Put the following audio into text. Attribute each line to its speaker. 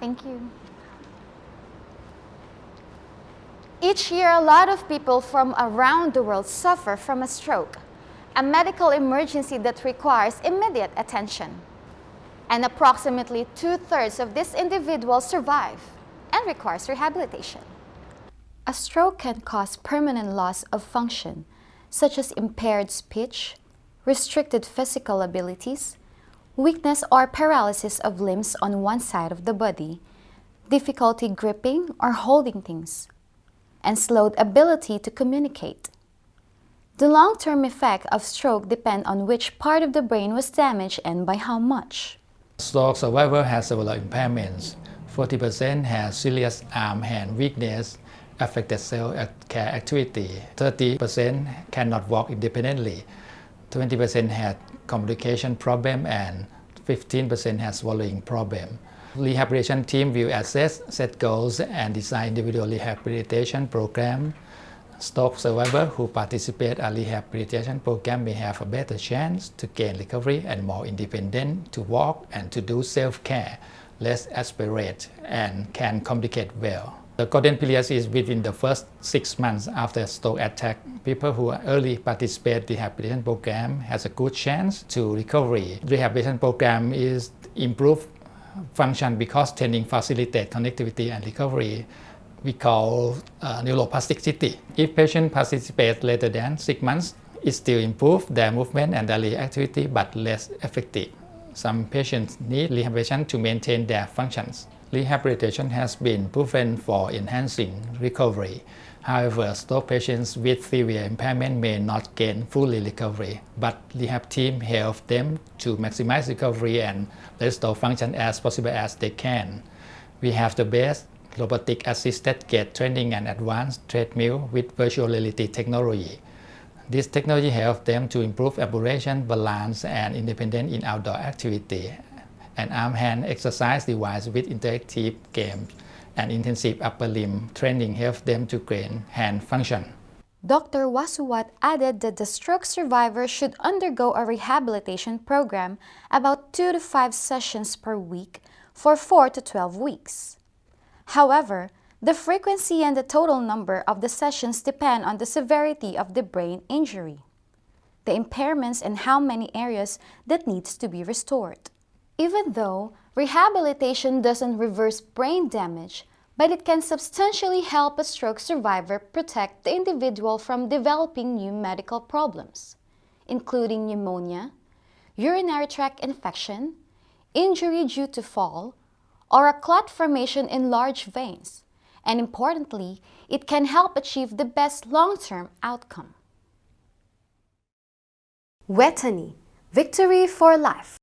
Speaker 1: Thank you. Each year, a lot of people from around the world suffer from a stroke, a medical emergency that requires immediate attention. And approximately two-thirds of these individuals survive and requires rehabilitation. A stroke can cause permanent loss of function, such as impaired speech, restricted physical abilities, weakness or paralysis of limbs on one side of the body, difficulty gripping or holding things, and slowed ability to communicate. The long-term effect of stroke depend on which part of the brain was damaged and by how much.
Speaker 2: Stroke survivor has several impairments. 40% has serious arm-hand weakness, affected cell care activity. 30% cannot walk independently. 20% had communication problem and 15% had swallowing problem. Rehabilitation team will assess, set goals, and design individual rehabilitation program. Stroke survivor who participate in rehabilitation program may have a better chance to gain recovery and more independent to walk and to do self-care, less aspirate, and can communicate well. The golden period is within the first six months after stroke attack. People who early participate in the rehabilitation program has a good chance to recovery. Rehabilitation program is improve function because training facilitate connectivity and recovery we call uh, neuroplasticity. If patient participate later than six months, it still improve their movement and daily activity but less effective. Some patients need rehabilitation to maintain their functions. Rehabilitation has been proven for enhancing recovery. However, stroke patients with severe impairment may not gain fully recovery, but the rehab team help them to maximize recovery and restore function as possible as they can. We have the best robotic assisted gait training and advanced treadmill with virtual reality technology. This technology helps them to improve ambulation, balance, and independence in outdoor activity. An arm-hand exercise device with interactive games and intensive upper limb training helps them to gain hand function.
Speaker 1: Dr. Wasuwat added that the stroke survivor should undergo a rehabilitation program about 2 to 5 sessions per week for 4 to 12 weeks. However, the frequency and the total number of the sessions depend on the severity of the brain injury, the impairments and how many areas that needs to be restored. Even though rehabilitation doesn't reverse brain damage, but it can substantially help a stroke survivor protect the individual from developing new medical problems, including pneumonia, urinary tract infection, injury due to fall, or a clot formation in large veins. And importantly, it can help achieve the best long-term outcome.
Speaker 3: Vejthani, victory for life.